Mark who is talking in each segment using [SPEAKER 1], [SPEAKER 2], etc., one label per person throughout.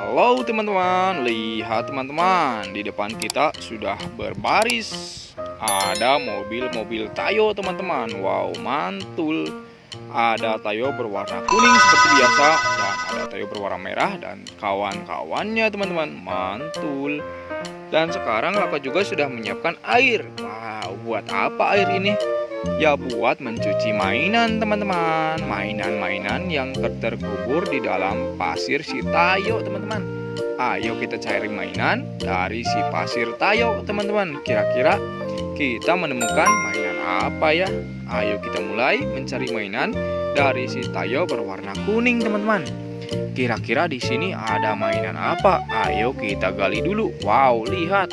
[SPEAKER 1] Halo teman-teman, lihat teman-teman. Di depan kita sudah berbaris. Ada mobil-mobil Tayo teman-teman. Wow, mantul. Ada Tayo berwarna kuning seperti biasa. Dan ada Tayo berwarna merah dan kawan-kawannya teman-teman. Mantul. Dan sekarang Laka juga sudah menyiapkan air. Wow, buat apa air ini? Ya buat mencuci mainan teman-teman. Mainan-mainan yang terkubur di dalam pasir si Tayo teman-teman. Ayo kita cari mainan dari si pasir Tayo teman-teman. Kira-kira kita menemukan mainan apa ya? Ayo kita mulai mencari mainan dari si Tayo berwarna kuning teman-teman. Kira-kira di sini ada mainan apa? Ayo kita gali dulu. Wow lihat.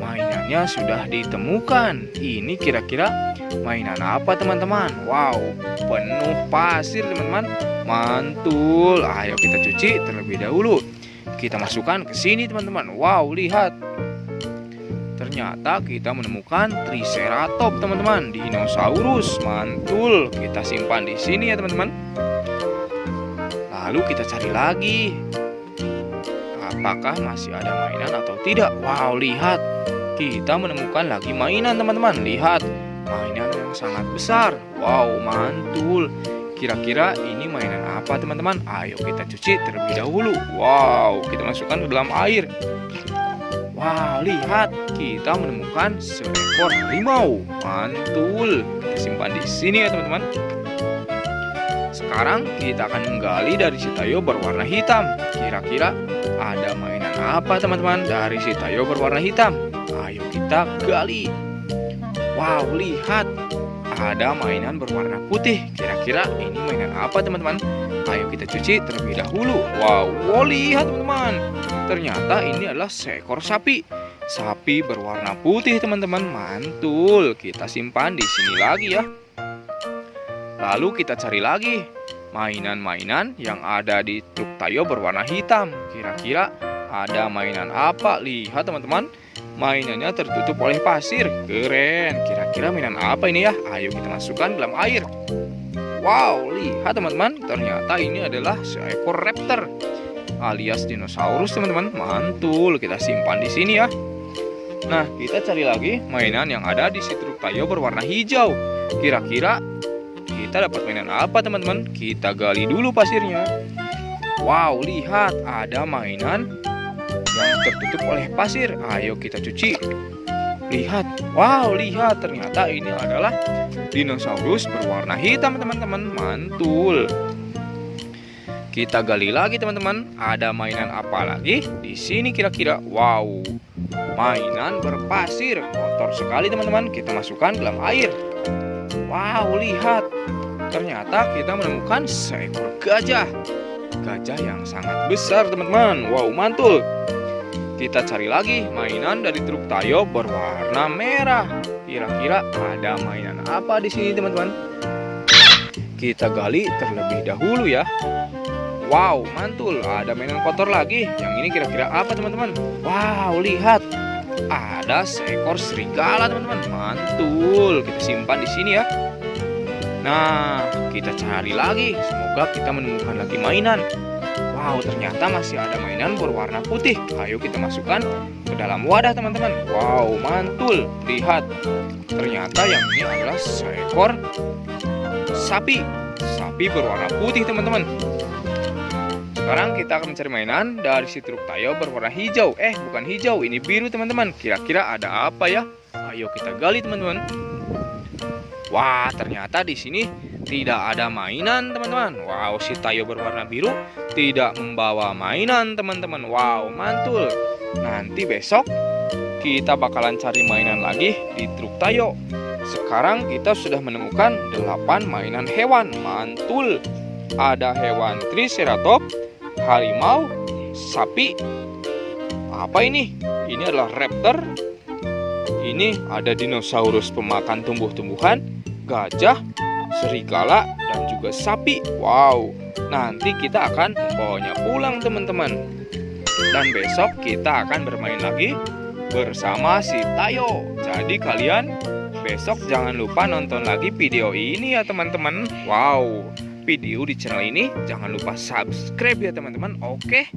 [SPEAKER 1] Mainannya sudah ditemukan. Ini kira-kira Mainan apa teman-teman? Wow, penuh pasir teman-teman. Mantul. Ayo kita cuci terlebih dahulu. Kita masukkan ke sini teman-teman. Wow, lihat. Ternyata kita menemukan Triceratops teman-teman, dinosaurus. Mantul. Kita simpan di sini ya teman-teman. Lalu kita cari lagi. Apakah masih ada mainan atau tidak? Wow, lihat. Kita menemukan lagi mainan teman-teman. Lihat mainan yang sangat besar. Wow, mantul. Kira-kira ini mainan apa teman-teman? Ayo kita cuci terlebih dahulu. Wow, kita masukkan ke dalam air. Wow, lihat. Kita menemukan seekor harimau. Mantul. Kita simpan di sini ya teman-teman. Sekarang kita akan menggali dari si Tayo berwarna hitam. Kira-kira ada mainan apa teman-teman dari si Tayo berwarna hitam? Ayo kita gali. Wow, lihat. Ada mainan berwarna putih. Kira-kira ini mainan apa, teman-teman? Ayo kita cuci terlebih dahulu. Wow, wow lihat, teman-teman. Ternyata ini adalah seekor sapi. Sapi berwarna putih, teman-teman. Mantul. Kita simpan di sini lagi ya. Lalu kita cari lagi mainan-mainan yang ada di truk Tayo berwarna hitam. Kira-kira ada mainan apa? Lihat, teman-teman. Mainannya tertutup oleh pasir. Keren. Kira-kira mainan apa ini ya? Ayo kita masukkan dalam air. Wow, lihat teman-teman. Ternyata ini adalah seekor raptor alias dinosaurus teman-teman. Mantul. Kita simpan di sini ya. Nah, kita cari lagi mainan yang ada di situ tayo berwarna hijau. Kira-kira kita dapat mainan apa teman-teman? Kita gali dulu pasirnya. Wow, lihat ada mainan yang tertutup oleh pasir. Ayo kita cuci. Lihat, wow, lihat ternyata ini adalah dinosaurus berwarna hitam, teman-teman. Mantul. Kita gali lagi, teman-teman. Ada mainan apa lagi di sini kira-kira? Wow, mainan berpasir. Kotor sekali, teman-teman. Kita masukkan dalam air. Wow, lihat. Ternyata kita menemukan seekor gajah. Gajah yang sangat besar, teman-teman. Wow, mantul. Kita cari lagi mainan dari truk Tayo berwarna merah. Kira-kira ada mainan apa di sini, teman-teman? Kita gali terlebih dahulu ya. Wow, mantul. Ada mainan kotor lagi. Yang ini kira-kira apa, teman-teman? Wow, lihat. Ada seekor serigala, teman-teman. Mantul. Kita simpan di sini ya. Nah, kita cari lagi. Semoga kita menemukan lagi mainan. Wow, ternyata masih ada mainan berwarna putih. Ayo kita masukkan ke dalam wadah, teman-teman. Wow, mantul. Lihat, ternyata yang ini adalah seekor sapi. Sapi berwarna putih, teman-teman. Sekarang kita akan mencari mainan dari si truk Tayo berwarna hijau. Eh, bukan hijau, ini biru, teman-teman. Kira-kira ada apa ya? Ayo kita gali, teman-teman. Wah, ternyata di sini tidak ada mainan, teman-teman. Wow, si Tayo berwarna biru tidak membawa mainan teman-teman. Wow mantul. Nanti besok kita bakalan cari mainan lagi di truk Tayo. Sekarang kita sudah menemukan 8 mainan hewan. Mantul. Ada hewan Triceratops Harimau Sapi. Apa ini? Ini adalah raptor. Ini ada dinosaurus pemakan tumbuh-tumbuhan Gajah Serigala dan juga sapi Wow nanti kita akan membawanya pulang teman-teman. Dan besok kita akan bermain lagi bersama si Tayo. Jadi kalian besok jangan lupa nonton lagi video ini ya teman-teman. Wow, video di channel ini jangan lupa subscribe ya teman-teman. Oke.